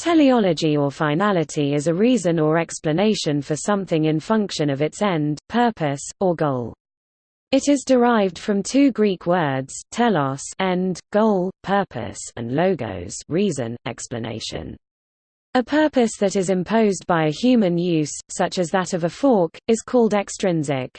Teleology or finality is a reason or explanation for something in function of its end, purpose, or goal. It is derived from two Greek words, telos end, goal, purpose and logos reason, explanation. A purpose that is imposed by a human use, such as that of a fork, is called extrinsic.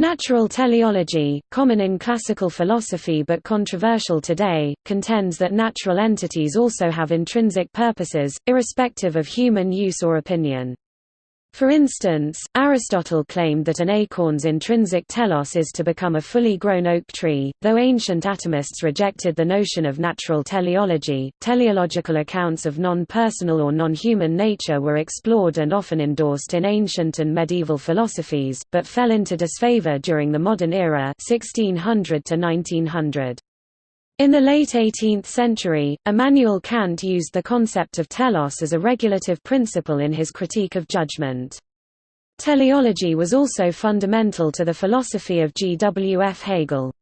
Natural teleology, common in classical philosophy but controversial today, contends that natural entities also have intrinsic purposes, irrespective of human use or opinion. For instance, Aristotle claimed that an acorn's intrinsic telos is to become a fully grown oak tree. Though ancient atomists rejected the notion of natural teleology, teleological accounts of non personal or non human nature were explored and often endorsed in ancient and medieval philosophies, but fell into disfavor during the modern era 1600 to 1900. In the late 18th century, Immanuel Kant used the concept of telos as a regulative principle in his critique of judgment. Teleology was also fundamental to the philosophy of G. W. F. Hegel.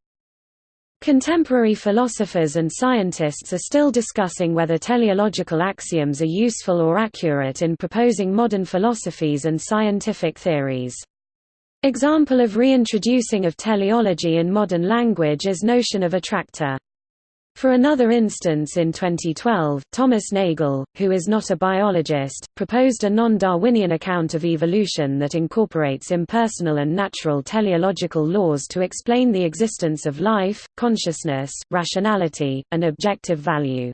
Contemporary philosophers and scientists are still discussing whether teleological axioms are useful or accurate in proposing modern philosophies and scientific theories. Example of reintroducing of teleology in modern language is notion of attractor. For another instance in 2012, Thomas Nagel, who is not a biologist, proposed a non-Darwinian account of evolution that incorporates impersonal and natural teleological laws to explain the existence of life, consciousness, rationality, and objective value.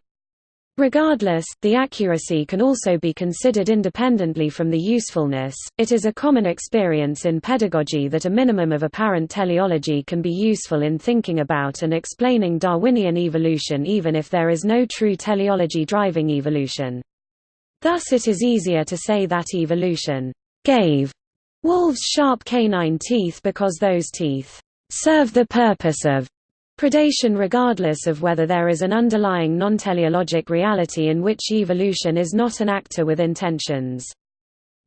Regardless, the accuracy can also be considered independently from the usefulness. It is a common experience in pedagogy that a minimum of apparent teleology can be useful in thinking about and explaining Darwinian evolution even if there is no true teleology driving evolution. Thus it is easier to say that evolution gave wolves sharp canine teeth because those teeth serve the purpose of Predation regardless of whether there is an underlying non-teleologic reality in which evolution is not an actor with intentions.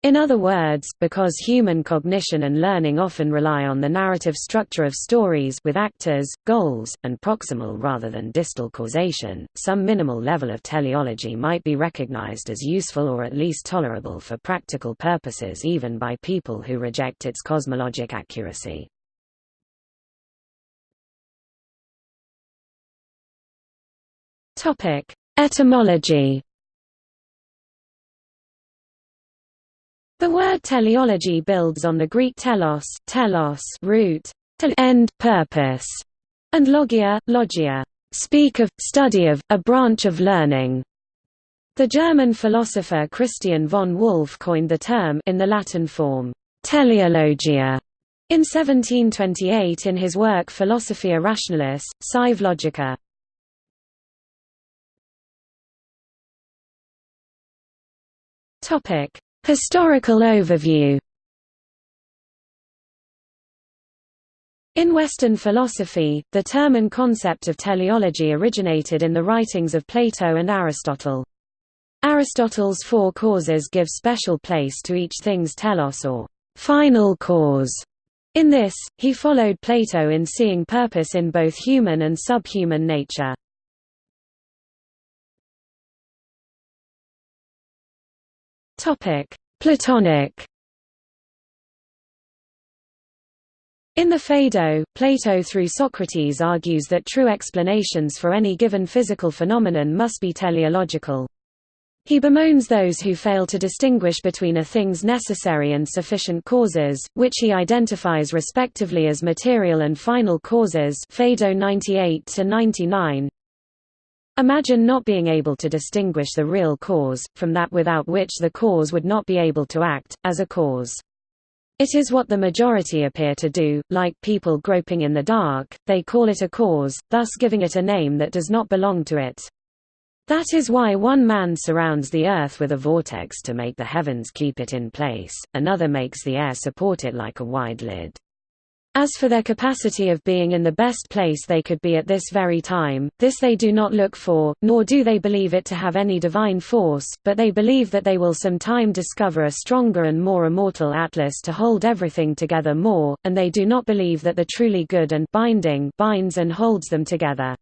In other words, because human cognition and learning often rely on the narrative structure of stories with actors, goals, and proximal rather than distal causation, some minimal level of teleology might be recognized as useful or at least tolerable for practical purposes even by people who reject its cosmologic accuracy. Topic: Etymology. The word teleology builds on the Greek telos, telos root, end, purpose, and logia, logia, speak of, study of, a branch of learning. The German philosopher Christian von Wolff coined the term in the Latin form, teleologia, in 1728 in his work Philosophia Rationalis, Sive Logica. Topic: Historical overview. In Western philosophy, the term and concept of teleology originated in the writings of Plato and Aristotle. Aristotle's four causes give special place to each thing's telos or final cause. In this, he followed Plato in seeing purpose in both human and subhuman nature. Topic: Platonic. In the Phaedo, Plato through Socrates argues that true explanations for any given physical phenomenon must be teleological. He bemoans those who fail to distinguish between a thing's necessary and sufficient causes, which he identifies respectively as material and final causes Phaedo 98 99. Imagine not being able to distinguish the real cause, from that without which the cause would not be able to act, as a cause. It is what the majority appear to do, like people groping in the dark, they call it a cause, thus giving it a name that does not belong to it. That is why one man surrounds the earth with a vortex to make the heavens keep it in place, another makes the air support it like a wide lid. As for their capacity of being in the best place they could be at this very time, this they do not look for, nor do they believe it to have any divine force, but they believe that they will some time discover a stronger and more immortal Atlas to hold everything together more, and they do not believe that the truly good and binding binds and holds them together.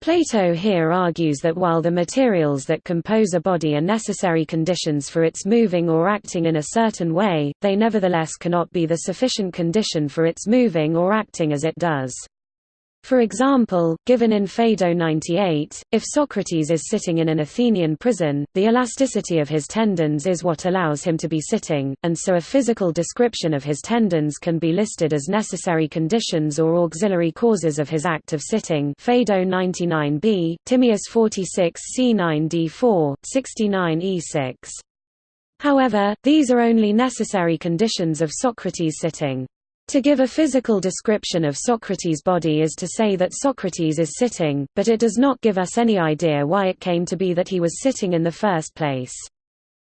Plato here argues that while the materials that compose a body are necessary conditions for its moving or acting in a certain way, they nevertheless cannot be the sufficient condition for its moving or acting as it does. For example, given in Phaedo 98, if Socrates is sitting in an Athenian prison, the elasticity of his tendons is what allows him to be sitting, and so a physical description of his tendons can be listed as necessary conditions or auxiliary causes of his act of sitting Phaedo 99b, Timaeus 46 c9 d4, 69 e6. However, these are only necessary conditions of Socrates sitting. To give a physical description of Socrates' body is to say that Socrates is sitting, but it does not give us any idea why it came to be that he was sitting in the first place.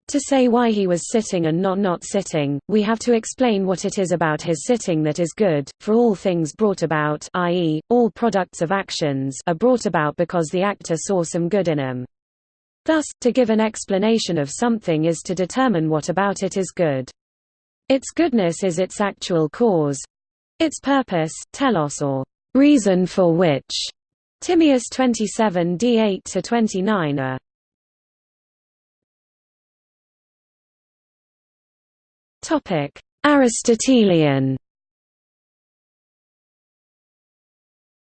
To say why he was sitting and not not sitting, we have to explain what it is about his sitting that is good, for all things brought about i.e., all products of actions are brought about because the actor saw some good in them. Thus, to give an explanation of something is to determine what about it is good. Its goodness is its actual cause its purpose, telos or reason for which. Timaeus 27 d8 to 29 are. Topic: Aristotelian.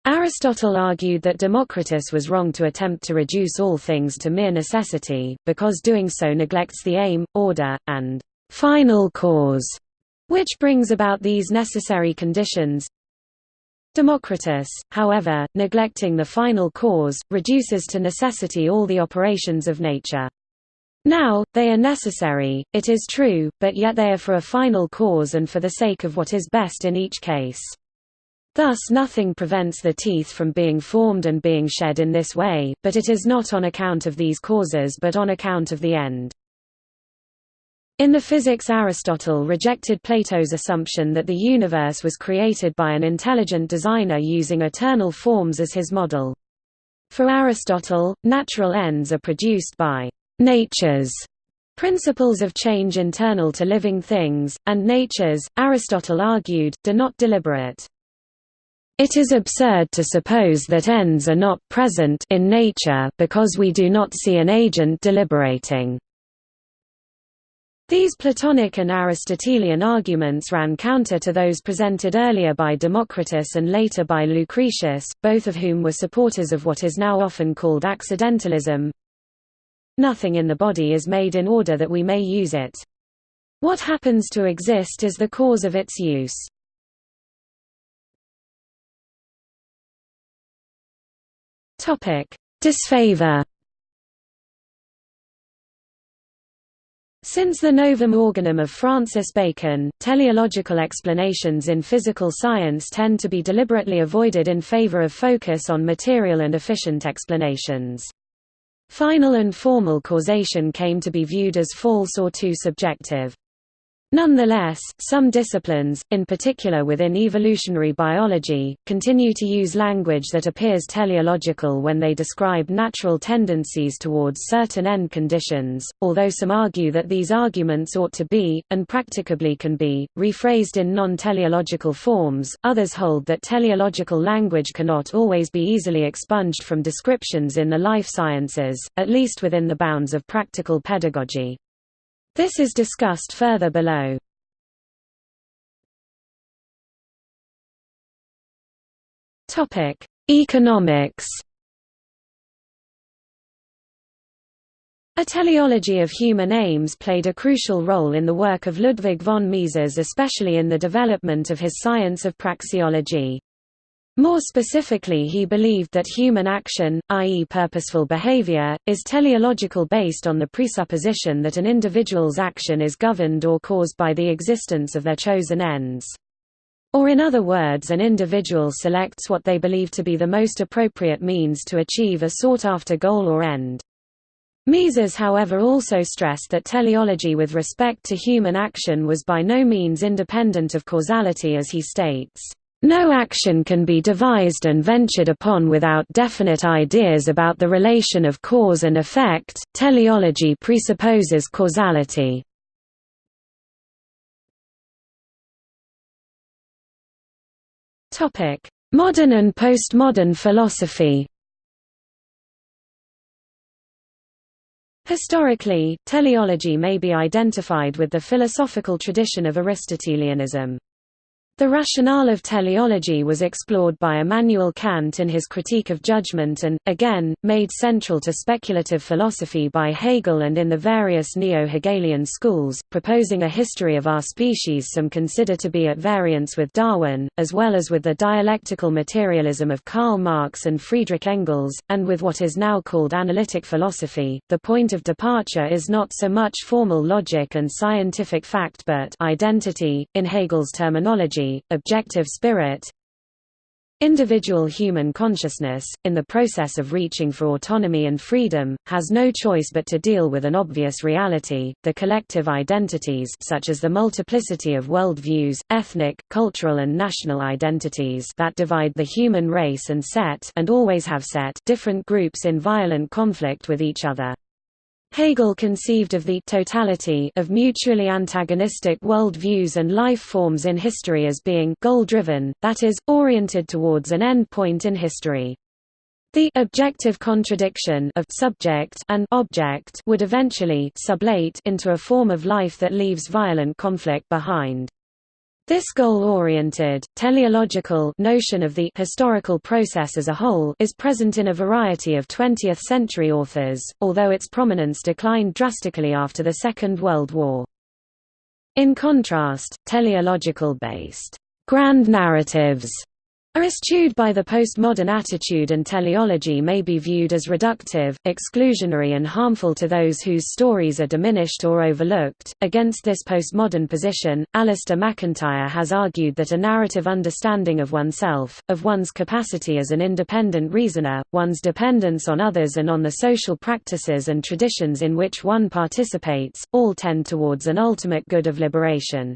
Aristotle argued that Democritus was wrong to attempt to reduce all things to mere necessity, because doing so neglects the aim, order, and final cause, which brings about these necessary conditions. Democritus, however, neglecting the final cause, reduces to necessity all the operations of nature. Now, they are necessary, it is true, but yet they are for a final cause and for the sake of what is best in each case. Thus nothing prevents the teeth from being formed and being shed in this way, but it is not on account of these causes but on account of the end. In the physics Aristotle rejected Plato's assumption that the universe was created by an intelligent designer using eternal forms as his model. For Aristotle, natural ends are produced by nature's principles of change internal to living things, and natures, Aristotle argued, do not deliberate. It is absurd to suppose that ends are not present in nature because we do not see an agent deliberating. These Platonic and Aristotelian arguments ran counter to those presented earlier by Democritus and later by Lucretius, both of whom were supporters of what is now often called accidentalism. Nothing in the body is made in order that we may use it. What happens to exist is the cause of its use. Disfavor Since the Novum Organum of Francis Bacon, teleological explanations in physical science tend to be deliberately avoided in favor of focus on material and efficient explanations. Final and formal causation came to be viewed as false or too subjective. Nonetheless, some disciplines, in particular within evolutionary biology, continue to use language that appears teleological when they describe natural tendencies towards certain end conditions, although some argue that these arguments ought to be, and practicably can be, rephrased in non-teleological forms, others hold that teleological language cannot always be easily expunged from descriptions in the life sciences, at least within the bounds of practical pedagogy. This is discussed further below. Topic: Economics. A teleology of human aims played a crucial role in the work of Ludwig von Mises especially in the development of his science of praxeology. More specifically he believed that human action, i.e. purposeful behavior, is teleological based on the presupposition that an individual's action is governed or caused by the existence of their chosen ends. Or in other words an individual selects what they believe to be the most appropriate means to achieve a sought-after goal or end. Mises however also stressed that teleology with respect to human action was by no means independent of causality as he states. No action can be devised and ventured upon without definite ideas about the relation of cause and effect. Teleology presupposes causality. Topic: Modern and postmodern philosophy. Historically, teleology may be identified with the philosophical tradition of Aristotelianism. The rationale of teleology was explored by Immanuel Kant in his Critique of Judgment and, again, made central to speculative philosophy by Hegel and in the various neo-Hegelian schools, proposing a history of our species some consider to be at variance with Darwin, as well as with the dialectical materialism of Karl Marx and Friedrich Engels, and with what is now called analytic philosophy. The point of departure is not so much formal logic and scientific fact but identity, in Hegel's terminology objective spirit Individual human consciousness, in the process of reaching for autonomy and freedom, has no choice but to deal with an obvious reality, the collective identities such as the multiplicity of worldviews, ethnic, cultural and national identities that divide the human race and set and always have set different groups in violent conflict with each other. Hegel conceived of the totality of mutually antagonistic world views and life forms in history as being goal-driven, that is, oriented towards an end point in history. The objective contradiction of subject and object would eventually sublate into a form of life that leaves violent conflict behind. This goal-oriented, teleological notion of the historical process as a whole is present in a variety of 20th-century authors, although its prominence declined drastically after the Second World War. In contrast, teleological-based grand narratives are eschewed by the postmodern attitude and teleology may be viewed as reductive, exclusionary and harmful to those whose stories are diminished or overlooked. Against this postmodern position, Alasdair MacIntyre has argued that a narrative understanding of oneself, of one's capacity as an independent reasoner, one's dependence on others and on the social practices and traditions in which one participates, all tend towards an ultimate good of liberation.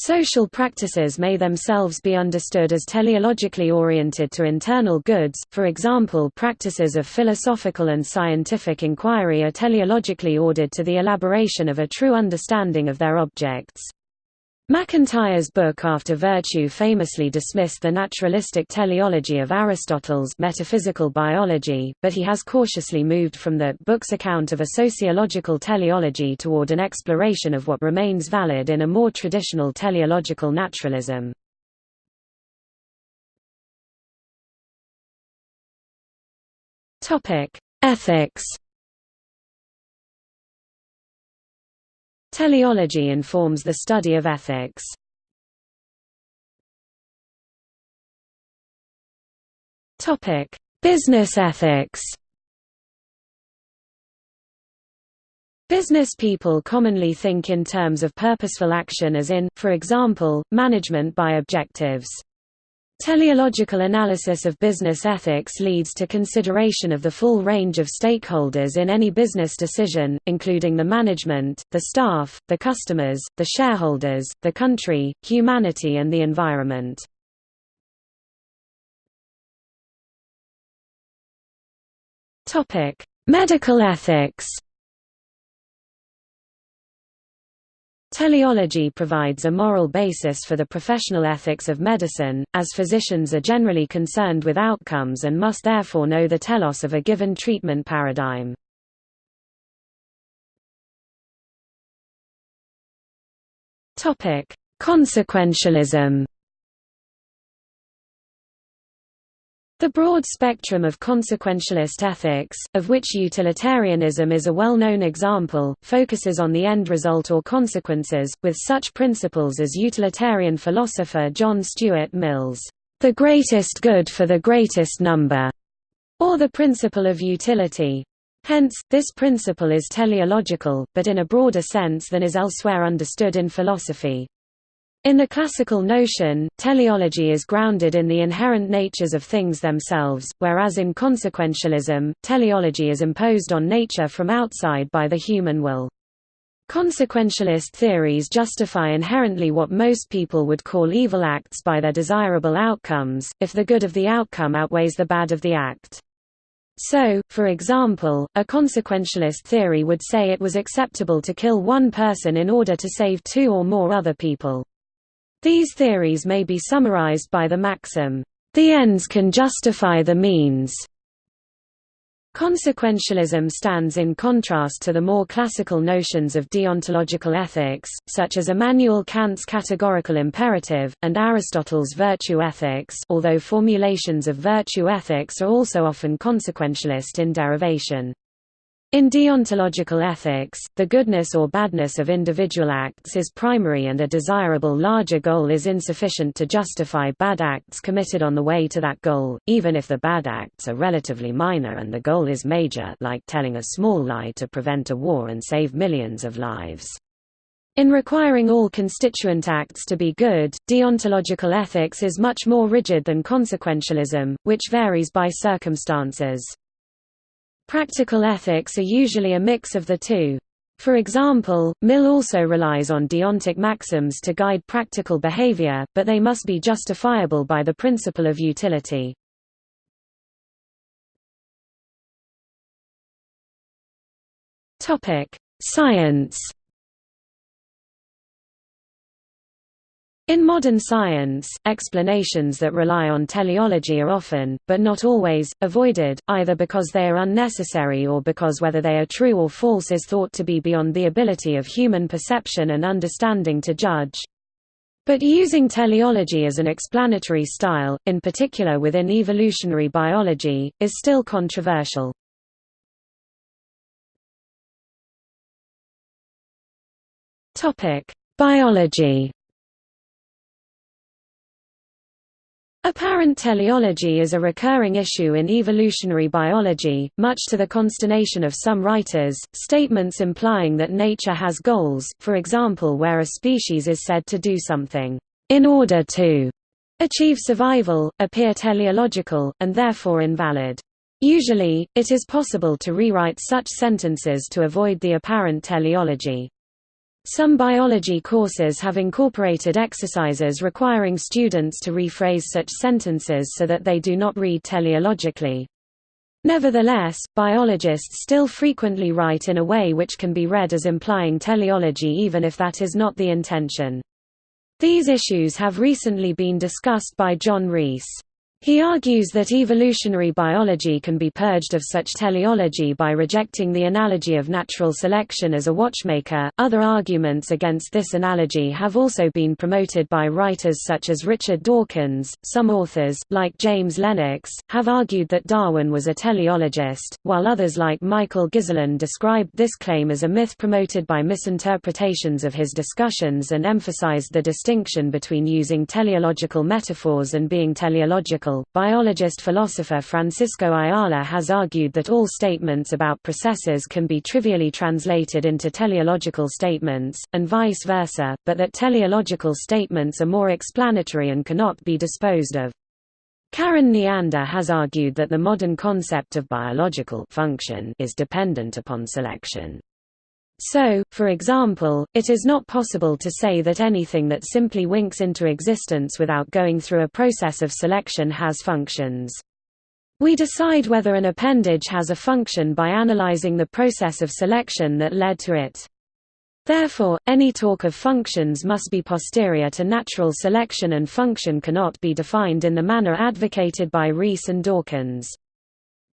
Social practices may themselves be understood as teleologically oriented to internal goods, for example practices of philosophical and scientific inquiry are teleologically ordered to the elaboration of a true understanding of their objects. MacIntyre's book After Virtue famously dismissed the naturalistic teleology of Aristotle's metaphysical biology, but he has cautiously moved from the book's account of a sociological teleology toward an exploration of what remains valid in a more traditional teleological naturalism. Ethics Teleology informs the study of ethics. Topic: Business ethics. Business people commonly think in terms of purposeful action as in, for example, management by objectives. Teleological analysis of business ethics leads to consideration of the full range of stakeholders in any business decision, including the management, the staff, the customers, the shareholders, the country, humanity and the environment. Medical ethics Teleology provides a moral basis for the professional ethics of medicine, as physicians are generally concerned with outcomes and must therefore know the telos of a given treatment paradigm. Consequentialism The broad spectrum of consequentialist ethics, of which utilitarianism is a well-known example, focuses on the end result or consequences, with such principles as utilitarian philosopher John Stuart Mill's, "...the greatest good for the greatest number", or the principle of utility. Hence, this principle is teleological, but in a broader sense than is elsewhere understood in philosophy. In the classical notion, teleology is grounded in the inherent natures of things themselves, whereas in consequentialism, teleology is imposed on nature from outside by the human will. Consequentialist theories justify inherently what most people would call evil acts by their desirable outcomes, if the good of the outcome outweighs the bad of the act. So, for example, a consequentialist theory would say it was acceptable to kill one person in order to save two or more other people. These theories may be summarized by the maxim, "...the ends can justify the means." Consequentialism stands in contrast to the more classical notions of deontological ethics, such as Immanuel Kant's categorical imperative, and Aristotle's virtue ethics although formulations of virtue ethics are also often consequentialist in derivation. In deontological ethics, the goodness or badness of individual acts is primary and a desirable larger goal is insufficient to justify bad acts committed on the way to that goal, even if the bad acts are relatively minor and the goal is major like telling a small lie to prevent a war and save millions of lives. In requiring all constituent acts to be good, deontological ethics is much more rigid than consequentialism, which varies by circumstances. Practical ethics are usually a mix of the two. For example, Mill also relies on deontic maxims to guide practical behavior, but they must be justifiable by the principle of utility. Science In modern science, explanations that rely on teleology are often, but not always, avoided, either because they are unnecessary or because whether they are true or false is thought to be beyond the ability of human perception and understanding to judge. But using teleology as an explanatory style, in particular within evolutionary biology, is still controversial. Biology Apparent teleology is a recurring issue in evolutionary biology, much to the consternation of some writers. Statements implying that nature has goals, for example, where a species is said to do something in order to achieve survival, appear teleological, and therefore invalid. Usually, it is possible to rewrite such sentences to avoid the apparent teleology. Some biology courses have incorporated exercises requiring students to rephrase such sentences so that they do not read teleologically. Nevertheless, biologists still frequently write in a way which can be read as implying teleology even if that is not the intention. These issues have recently been discussed by John Rees. He argues that evolutionary biology can be purged of such teleology by rejecting the analogy of natural selection as a watchmaker. Other arguments against this analogy have also been promoted by writers such as Richard Dawkins. Some authors, like James Lennox, have argued that Darwin was a teleologist, while others like Michael Ghiselin described this claim as a myth promoted by misinterpretations of his discussions and emphasized the distinction between using teleological metaphors and being teleological biologist-philosopher Francisco Ayala has argued that all statements about processes can be trivially translated into teleological statements, and vice versa, but that teleological statements are more explanatory and cannot be disposed of. Karen Neander has argued that the modern concept of biological function is dependent upon selection. So, for example, it is not possible to say that anything that simply winks into existence without going through a process of selection has functions. We decide whether an appendage has a function by analyzing the process of selection that led to it. Therefore, any talk of functions must be posterior to natural selection and function cannot be defined in the manner advocated by Rees and Dawkins.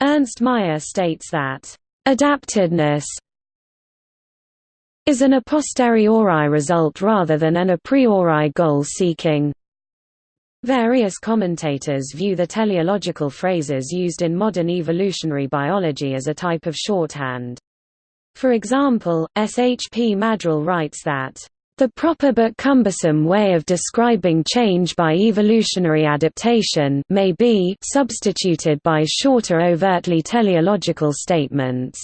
Ernst Mayr states that, "...adaptedness is an a posteriori result rather than an a priori goal-seeking. Various commentators view the teleological phrases used in modern evolutionary biology as a type of shorthand. For example, S. H. P. Maddrell writes that, "...the proper but cumbersome way of describing change by evolutionary adaptation may be substituted by shorter overtly teleological statements."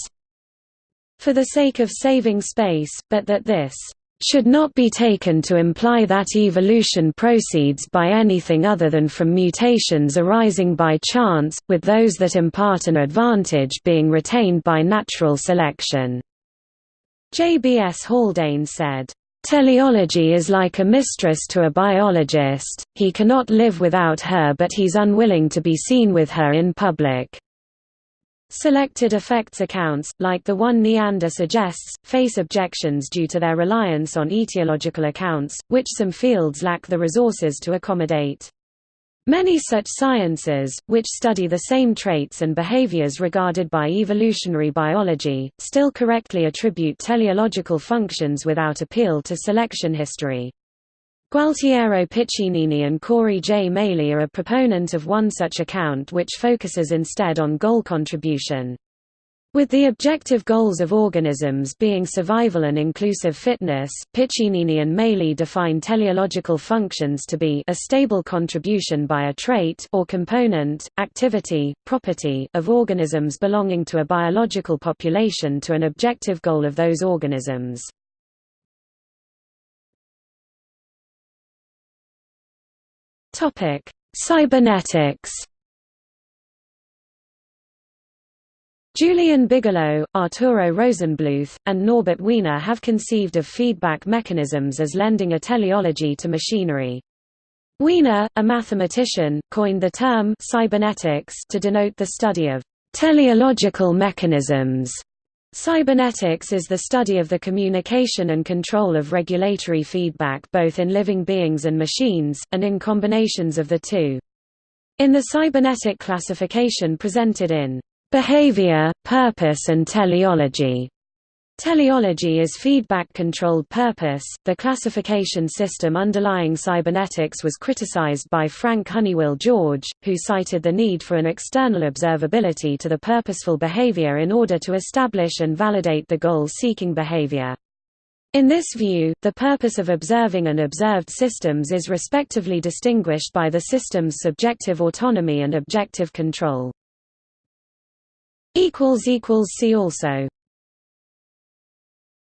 For the sake of saving space, but that this should not be taken to imply that evolution proceeds by anything other than from mutations arising by chance, with those that impart an advantage being retained by natural selection." J. B. S. Haldane said, Teleology is like a mistress to a biologist, he cannot live without her but he's unwilling to be seen with her in public. Selected effects accounts, like the one Neander suggests, face objections due to their reliance on etiological accounts, which some fields lack the resources to accommodate. Many such sciences, which study the same traits and behaviors regarded by evolutionary biology, still correctly attribute teleological functions without appeal to selection history. Gualtiero Piccinini and Corey J. Maley are a proponent of one such account which focuses instead on goal contribution. With the objective goals of organisms being survival and inclusive fitness, Piccinini and Maley define teleological functions to be a stable contribution by a trait or component, activity, property of organisms belonging to a biological population to an objective goal of those organisms. Cybernetics Julian Bigelow, Arturo Rosenblueth, and Norbert Wiener have conceived of feedback mechanisms as lending a teleology to machinery. Wiener, a mathematician, coined the term cybernetics to denote the study of teleological mechanisms. Cybernetics is the study of the communication and control of regulatory feedback both in living beings and machines, and in combinations of the two. In the cybernetic classification presented in Behavior, purpose and teleology. Teleology is feedback-controlled purpose. The classification system underlying cybernetics was criticized by Frank Honywill George, who cited the need for an external observability to the purposeful behavior in order to establish and validate the goal-seeking behavior. In this view, the purpose of observing and observed systems is respectively distinguished by the system's subjective autonomy and objective control. See also